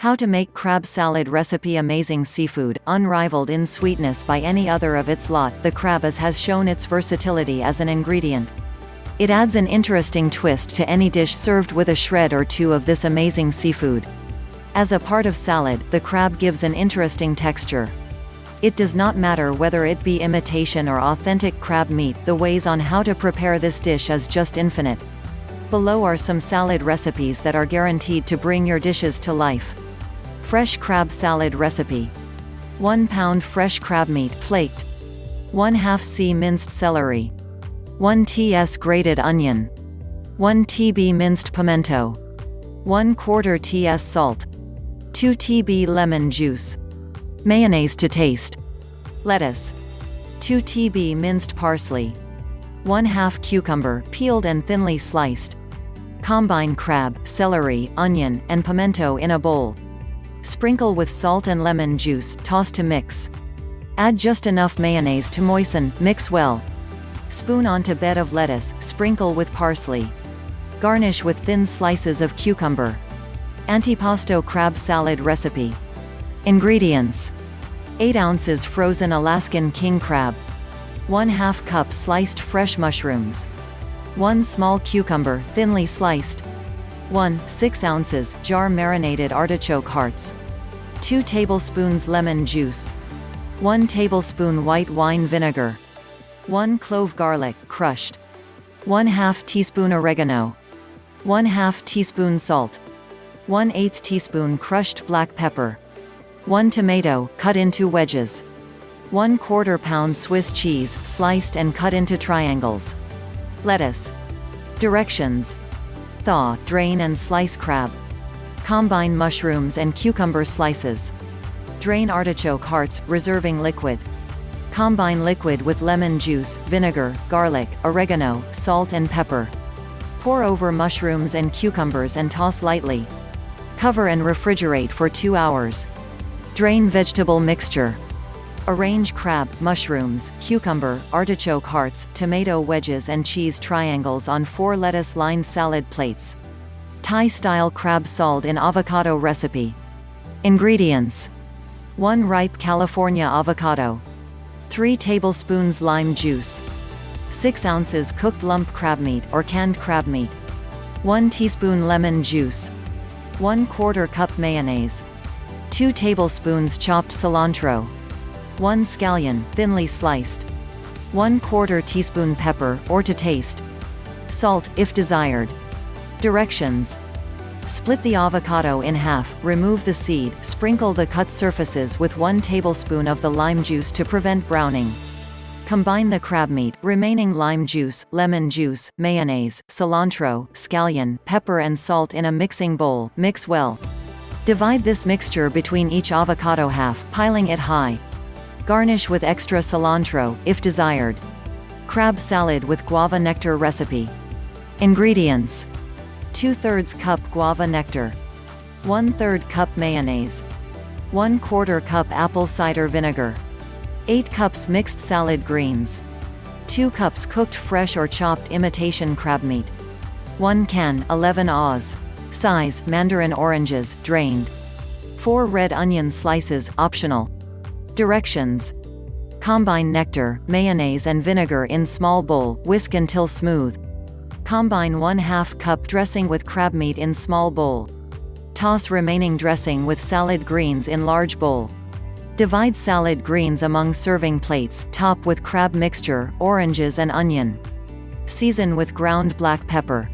How to make crab salad recipe Amazing seafood, unrivaled in sweetness by any other of its lot, the crab is has shown its versatility as an ingredient. It adds an interesting twist to any dish served with a shred or two of this amazing seafood. As a part of salad, the crab gives an interesting texture. It does not matter whether it be imitation or authentic crab meat, the ways on how to prepare this dish is just infinite. Below are some salad recipes that are guaranteed to bring your dishes to life. Fresh crab salad recipe. 1 pound fresh crab meat flaked. 1 half c minced celery. 1 ts grated onion. 1 tb minced pimento. 1 quarter ts salt. 2 tb lemon juice. Mayonnaise to taste. Lettuce. 2 tb minced parsley. 1 half cucumber, peeled and thinly sliced. Combine crab, celery, onion, and pimento in a bowl. Sprinkle with salt and lemon juice, toss to mix. Add just enough mayonnaise to moisten, mix well. Spoon onto bed of lettuce, sprinkle with parsley. Garnish with thin slices of cucumber. Antipasto crab salad recipe. Ingredients. 8 ounces frozen Alaskan king crab. 1 2 cup sliced fresh mushrooms. 1 small cucumber, thinly sliced. 1, 6 ounces, jar marinated artichoke hearts. 2 tablespoons lemon juice. 1 tablespoon white wine vinegar. 1 clove garlic, crushed. 1 2 teaspoon oregano. 1 2 teaspoon salt. 1 8 teaspoon crushed black pepper. 1 tomato, cut into wedges. 1 quarter pound Swiss cheese, sliced and cut into triangles. Lettuce. Directions. Thaw, drain and slice crab. Combine mushrooms and cucumber slices. Drain artichoke hearts, reserving liquid. Combine liquid with lemon juice, vinegar, garlic, oregano, salt and pepper. Pour over mushrooms and cucumbers and toss lightly. Cover and refrigerate for 2 hours. Drain vegetable mixture. Arrange crab, mushrooms, cucumber, artichoke hearts, tomato wedges and cheese triangles on four lettuce-lined salad plates. Thai-style crab salt in avocado recipe. Ingredients. 1 ripe California avocado. 3 tablespoons lime juice. 6 ounces cooked lump crab meat or canned crab meat. 1 teaspoon lemon juice. 1 quarter cup mayonnaise. 2 tablespoons chopped cilantro. 1 scallion, thinly sliced. 1 quarter teaspoon pepper, or to taste. Salt, if desired. Directions. Split the avocado in half, remove the seed, sprinkle the cut surfaces with 1 tablespoon of the lime juice to prevent browning. Combine the crab meat, remaining lime juice, lemon juice, mayonnaise, cilantro, scallion, pepper and salt in a mixing bowl, mix well. Divide this mixture between each avocado half, piling it high. Garnish with extra cilantro, if desired. Crab salad with guava nectar recipe. Ingredients. 2 thirds cup guava nectar. 1 3rd cup mayonnaise. 1 quarter cup apple cider vinegar. 8 cups mixed salad greens. 2 cups cooked fresh or chopped imitation crab meat. 1 can 11 Oz. Size, mandarin oranges, drained. 4 red onion slices, optional. Directions. Combine nectar, mayonnaise and vinegar in small bowl, whisk until smooth. Combine 1 2 cup dressing with crab meat in small bowl. Toss remaining dressing with salad greens in large bowl. Divide salad greens among serving plates, top with crab mixture, oranges and onion. Season with ground black pepper.